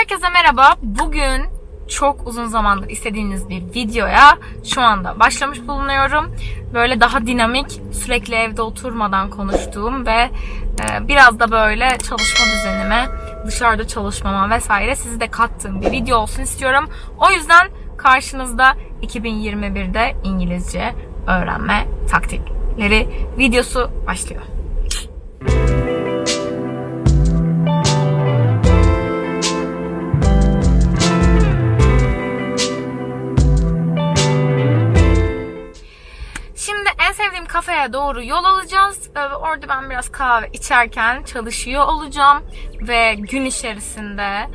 Herkese merhaba. Bugün çok uzun zamandır istediğiniz bir videoya şu anda başlamış bulunuyorum. Böyle daha dinamik, sürekli evde oturmadan konuştuğum ve e, biraz da böyle çalışma düzenime, dışarıda çalışmama vesaire sizi de kattığım bir video olsun istiyorum. O yüzden karşınızda 2021'de İngilizce öğrenme taktikleri videosu başlıyor. Kafeye doğru yol alacağız. Ee, Orada ben biraz kahve içerken çalışıyor olacağım. Ve gün içerisinde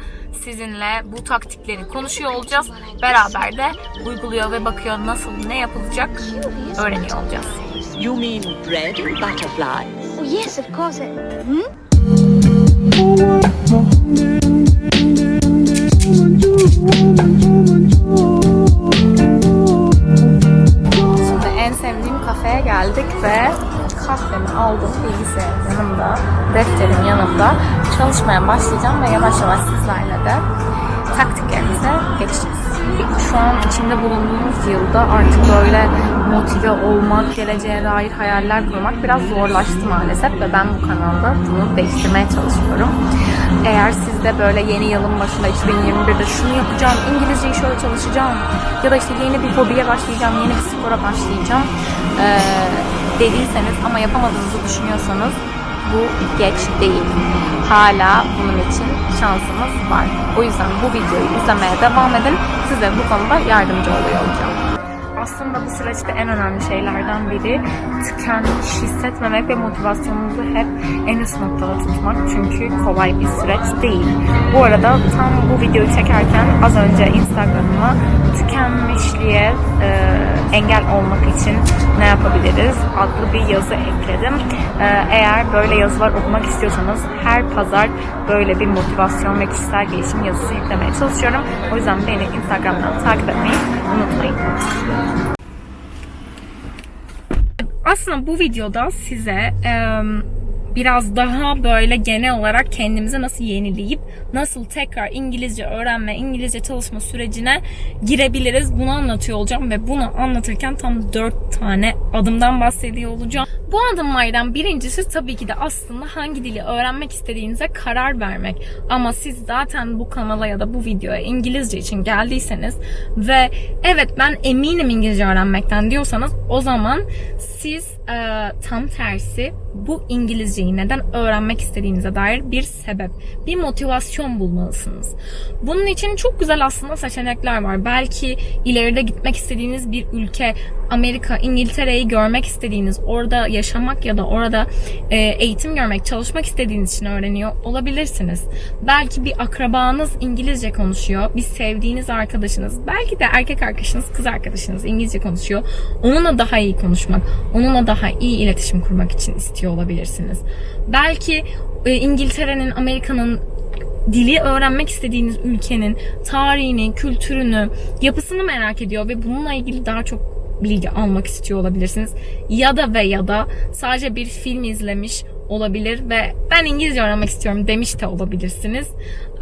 sizinle bu taktikleri konuşuyor olacağız. Beraber de uyguluyor ve bakıyor nasıl ne yapılacak öğreniyor olacağız. You mean bread and butterfly? Oh, yes, of course. It, hmm? Geldik ve kahvemi aldım bilgisayarım yanımda, defterim yanımda. Çalışmaya başlayacağım ve yavaş yavaş sizlerle de taktiklerimize geçeceğiz. Şu an içinde bulunduğumuz yılda artık böyle motive olmak, geleceğe dair hayaller kurmak biraz zorlaştı maalesef ve ben bu kanalda bunu değiştirmeye çalışıyorum. Eğer siz de böyle yeni yılın başında 2021'de şunu yapacağım, İngilizceyi şöyle çalışacağım ya da işte yeni bir hobiye başlayacağım, yeni bir spora başlayacağım eee, dediyseniz ama yapamadığınızı düşünüyorsanız bu geç değil. Hala bunun için şansımız var. O yüzden bu videoyu izlemeye devam edin. Size bu konuda yardımcı oluyor olacağım. Aslında bu süreçte en önemli şeylerden biri tükenmiş hissetmemek ve motivasyonumuzu hep en üst noktada tutmak. Çünkü kolay bir süreç değil. Bu arada tam bu videoyu çekerken az önce Instagram'ıma tükenmişliğe e, engel olmak için ne yapabiliriz adlı bir yazı ekledim. E, eğer böyle yazılar okumak istiyorsanız her pazar böyle bir motivasyon ve kişisel gelişim yazısı yüklemeye çalışıyorum. O yüzden beni Instagram'dan takip etmeyi unutmayın. Aslında bu videoda size biraz daha böyle genel olarak kendimize nasıl yenileyip nasıl tekrar İngilizce öğrenme, İngilizce çalışma sürecine girebiliriz bunu anlatıyor olacağım ve bunu anlatırken tam 4 tane adımdan bahsediyor olacağım. Bu adımlardan birincisi tabii ki de aslında hangi dili öğrenmek istediğinize karar vermek. Ama siz zaten bu kanala ya da bu videoya İngilizce için geldiyseniz ve evet ben eminim İngilizce öğrenmekten diyorsanız o zaman siz e, tam tersi bu İngilizceyi neden öğrenmek istediğinize dair bir sebep, bir motivasyon bulmalısınız. Bunun için çok güzel aslında seçenekler var. Belki ileride gitmek istediğiniz bir ülke, Amerika, İngiltere'yi görmek istediğiniz, orada yaşamak ya da orada e, eğitim görmek, çalışmak istediğiniz için öğreniyor olabilirsiniz. Belki bir akrabanız İngilizce konuşuyor, bir sevdiğiniz arkadaşınız, belki de erkek arkadaşınız, kız arkadaşınız İngilizce konuşuyor. Onunla daha iyi konuşmak, onunla daha iyi iletişim kurmak için istiyor olabilirsiniz. Belki e, İngiltere'nin, Amerika'nın dili öğrenmek istediğiniz ülkenin tarihini, kültürünü, yapısını merak ediyor ve bununla ilgili daha çok bilgi almak istiyor olabilirsiniz. Ya da ve ya da sadece bir film izlemiş olabilir ve ben İngilizce öğrenmek istiyorum demiş de olabilirsiniz.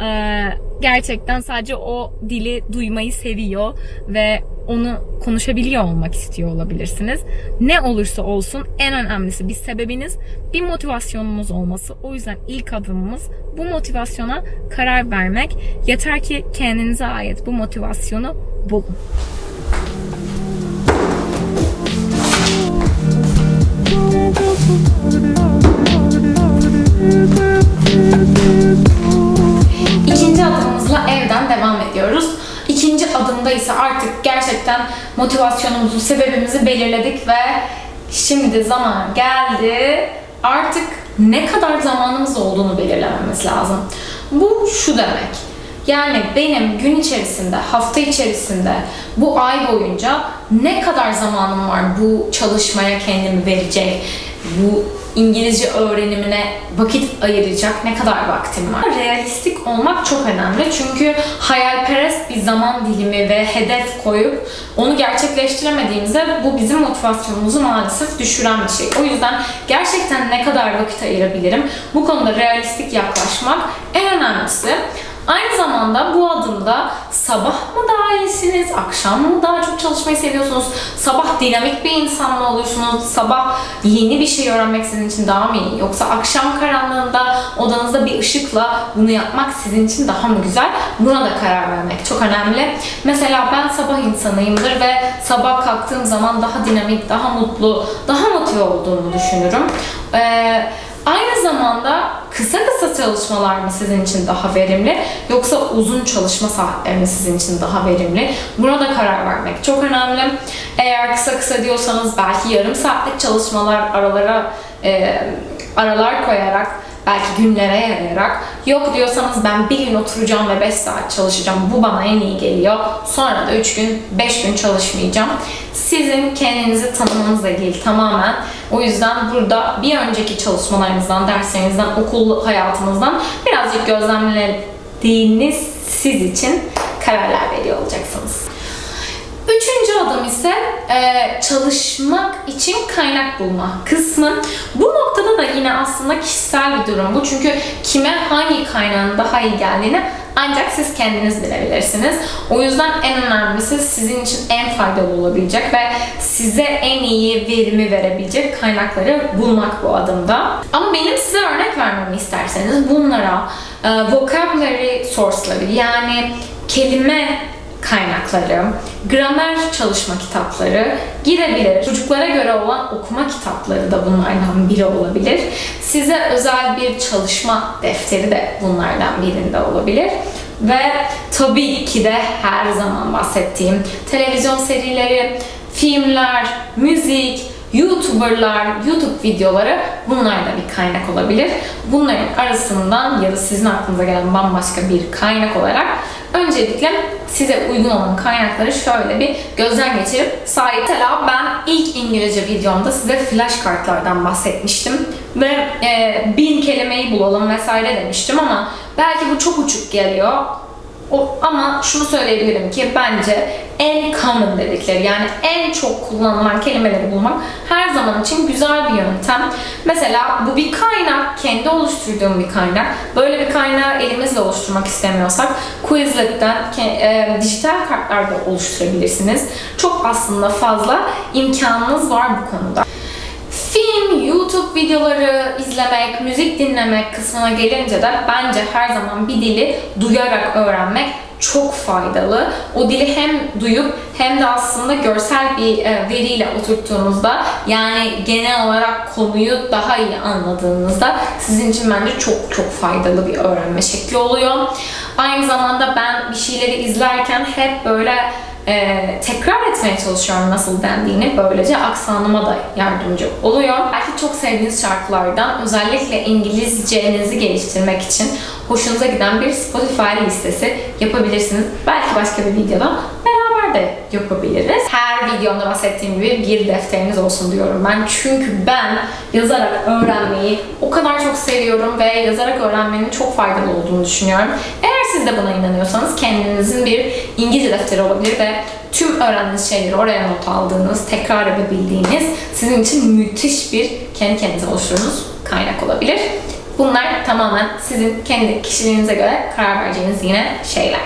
Ee, gerçekten sadece o dili duymayı seviyor ve onu konuşabiliyor olmak istiyor olabilirsiniz. Ne olursa olsun en önemlisi bir sebebiniz, bir motivasyonunuz olması. O yüzden ilk adımımız bu motivasyona karar vermek. Yeter ki kendinize ait bu motivasyonu bulun. İkinci adımımızla evden devam ediyoruz. İkinci adımda ise artık gerçekten motivasyonumuzu, sebebimizi belirledik ve şimdi zaman geldi. Artık ne kadar zamanımız olduğunu belirlememiz lazım. Bu şu demek. Yani benim gün içerisinde, hafta içerisinde, bu ay boyunca ne kadar zamanım var bu çalışmaya kendimi verecek, bu İngilizce öğrenimine vakit ayıracak ne kadar vaktim var? Realistik olmak çok önemli çünkü hayalperest bir zaman dilimi ve hedef koyup onu gerçekleştiremediğimizde bu bizim motivasyonumuzu maalesef düşüren bir şey. O yüzden gerçekten ne kadar vakit ayırabilirim? Bu konuda realistik yaklaşmak en önemlisi. Aynı zamanda bu adımda sabah mı daha iyisiniz, akşam mı daha çok çalışmayı seviyorsunuz, sabah dinamik bir insan mı oluyorsunuz, sabah yeni bir şey öğrenmek sizin için daha mı iyi, yoksa akşam karanlığında odanızda bir ışıkla bunu yapmak sizin için daha mı güzel? Buna da karar vermek çok önemli. Mesela ben sabah insanıyımdır ve sabah kalktığım zaman daha dinamik, daha mutlu, daha motive olduğumu düşünürüm. Ee, Aynı zamanda kısa kısa çalışmalar mı sizin için daha verimli yoksa uzun çalışma saatleri mi sizin için daha verimli? Buna da karar vermek çok önemli. Eğer kısa kısa diyorsanız belki yarım saatlik çalışmalar aralara e, aralar koyarak belki günlere yarayarak yok diyorsanız ben bir gün oturacağım ve 5 saat çalışacağım bu bana en iyi geliyor. Sonra da 3 gün 5 gün çalışmayacağım. Sizin kendinizi tanımanızla ilgili tamamen. O yüzden burada bir önceki çalışmalarınızdan derslerinizden okul hayatınızdan birazcık gözlemlediğiniz siz için kararlar veriyor olacaksınız. Üçüncü adım ise e, çalışmak için kaynak bulma kısmı. Bu noktada da yine aslında kişisel bir durum bu. Çünkü kime hangi kaynağın daha iyi geldiğini ancak siz kendiniz bilebilirsiniz. O yüzden en önemlisi sizin için en faydalı olabilecek ve size en iyi verimi verebilecek kaynakları bulmak bu adımda. Ama benim size örnek vermemi isterseniz bunlara e, vocabulary source'ları yani kelime kaynakları, gramer çalışma kitapları girebilir. Çocuklara göre olan okuma kitapları da bunlardan biri olabilir. Size özel bir çalışma defteri de bunlardan birinde olabilir. Ve tabii ki de her zaman bahsettiğim televizyon serileri, filmler, müzik, YouTuber'lar, YouTube videoları bunlar da bir kaynak olabilir. Bunların arasından ya da sizin aklınıza gelen bambaşka bir kaynak olarak öncelikle size uygun olan kaynakları şöyle bir gözden geçirip sahip. Mesela ben ilk İngilizce videomda size flash kartlardan bahsetmiştim ve e, bin kelimeyi bulalım vesaire demiştim ama belki bu çok uçuk geliyor. O, ama şunu söyleyebilirim ki bence en common dedikleri yani en çok kullanılan kelimeleri bulmak her zaman için güzel bir yöntem. Mesela bu bir kaynak, kendi oluşturduğum bir kaynak. Böyle bir kaynağı elimizle oluşturmak istemiyorsak Quizlet'ten e, dijital kartlarda oluşturabilirsiniz. Çok aslında fazla imkanınız var bu konuda. Videoları izlemek, müzik dinlemek kısmına gelince de bence her zaman bir dili duyarak öğrenmek çok faydalı. O dili hem duyup hem de aslında görsel bir e, veriyle oturttuğunuzda yani genel olarak konuyu daha iyi anladığınızda sizin için bence çok çok faydalı bir öğrenme şekli oluyor. Aynı zamanda ben bir şeyleri izlerken hep böyle e, tekrar etmeye çalışıyorum nasıl dendiğini. Böylece aksanıma da yardımcı oluyor. Belki çok sevdiğiniz şarkılardan özellikle İngilizcenizi geliştirmek için hoşunuza giden bir Spotify listesi yapabilirsiniz. Belki başka bir videoda de yapabiliriz. Her videomda bahsettiğim gibi bir defteriniz olsun diyorum ben. Çünkü ben yazarak öğrenmeyi o kadar çok seviyorum ve yazarak öğrenmenin çok faydalı olduğunu düşünüyorum. Eğer siz de buna inanıyorsanız kendinizin bir İngilizce defteri olabilir ve tüm öğrendiğiniz şeyleri oraya not aldığınız, tekrar edebildiğiniz sizin için müthiş bir kendi kendinize oluşturduğunuz kaynak olabilir. Bunlar tamamen sizin kendi kişiliğinize göre karar vereceğiniz yine şeyler.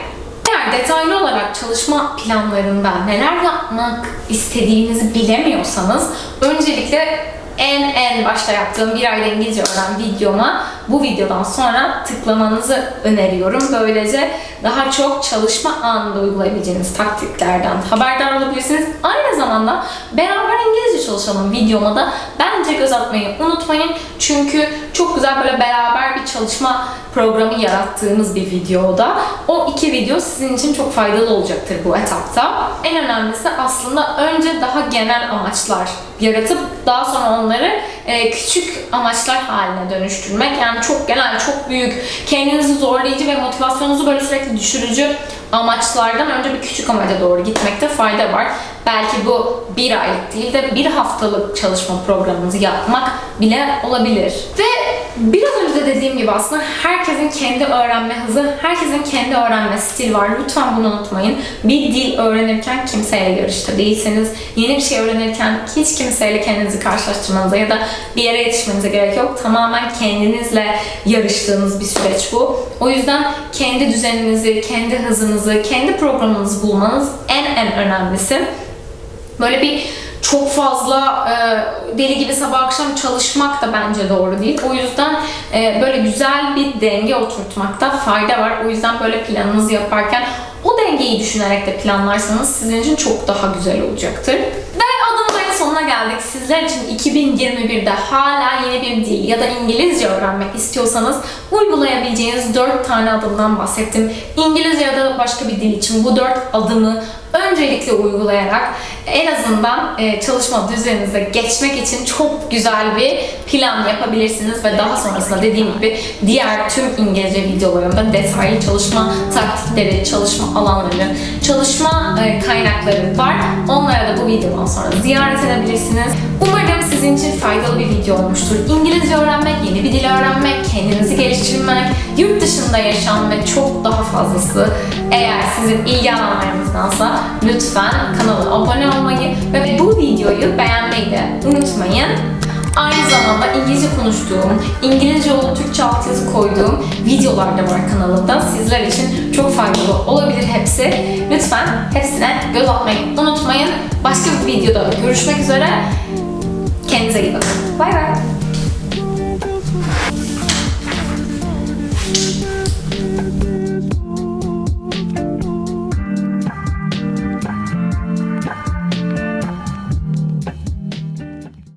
Detaylı olarak çalışma planlarında neler yapmak istediğinizi bilemiyorsanız öncelikle en en başta yaptığım bir ayda İngilizce öğren videoma bu videodan sonra tıklamanızı öneriyorum. Böylece daha çok çalışma anında uygulayabileceğiniz taktiklerden haberdar olabilirsiniz. Aynı zamanda beraber İngilizce çalışalım videoma da bence göz atmayı unutmayın. Çünkü çok güzel böyle beraber bir çalışma programı yarattığımız bir videoda. O iki video sizin için çok faydalı olacaktır bu etapta. En önemlisi aslında önce daha genel amaçlar yaratıp daha sonra onları e, küçük amaçlar haline dönüştürmek. Yani çok genel, çok büyük, kendinizi zorlayıcı ve motivasyonunuzu böyle sürekli düşürücü amaçlardan önce bir küçük amaca doğru gitmekte fayda var. Belki bu bir aylık değil de bir haftalık çalışma programınızı yapmak bile olabilir. Ve Biraz önce de dediğim gibi aslında herkesin kendi öğrenme hızı, herkesin kendi öğrenme stili var. Lütfen bunu unutmayın. Bir dil öğrenirken kimseyle yarışta değilseniz, yeni bir şey öğrenirken hiç kimseyle kendinizi karşılaştırmanıza ya da bir yere yetişmenize gerek yok. Tamamen kendinizle yarıştığınız bir süreç bu. O yüzden kendi düzeninizi, kendi hızınızı, kendi programınızı bulmanız en en önemlisi. Böyle bir çok fazla e, deli gibi sabah akşam çalışmak da bence doğru değil. O yüzden e, böyle güzel bir denge oturtmakta fayda var. O yüzden böyle planınızı yaparken o dengeyi düşünerek de planlarsanız sizin için çok daha güzel olacaktır. Ve adımların sonuna geldik. Sizler için 2021'de hala yeni bir dil ya da İngilizce öğrenmek istiyorsanız uygulayabileceğiniz 4 tane adımdan bahsettim. İngilizce ya da başka bir dil için bu 4 adımı öncelikle uygulayarak en azından e, çalışma düzeninize geçmek için çok güzel bir plan yapabilirsiniz ve daha sonrasında dediğim gibi diğer tüm İngilizce videolarımda detaylı çalışma taktikleri, çalışma alanları, çalışma e, kaynakları var. Onlara da bu videodan sonra ziyaret edebilirsiniz. Umarım sizin için faydalı bir video olmuştur. İngilizce öğrenmek, yeni bir dil öğrenmek, kendinizi geliştirmek, yurt dışında yaşam ve çok daha fazlası eğer sizin ilgi alanlarınızdansa lütfen kanala abone olmayı ve bu videoyu beğenmeyi de unutmayın. Aynı zamanda İngilizce konuştuğum, İngilizce olup Türkçe altyazı koyduğum videolar da var kanalımda. Sizler için çok faydalı olabilir hepsi. Lütfen hepsine göz atmayı unutmayın. Başka bir videoda görüşmek üzere. Kendinize iyi bakın. Bay bay.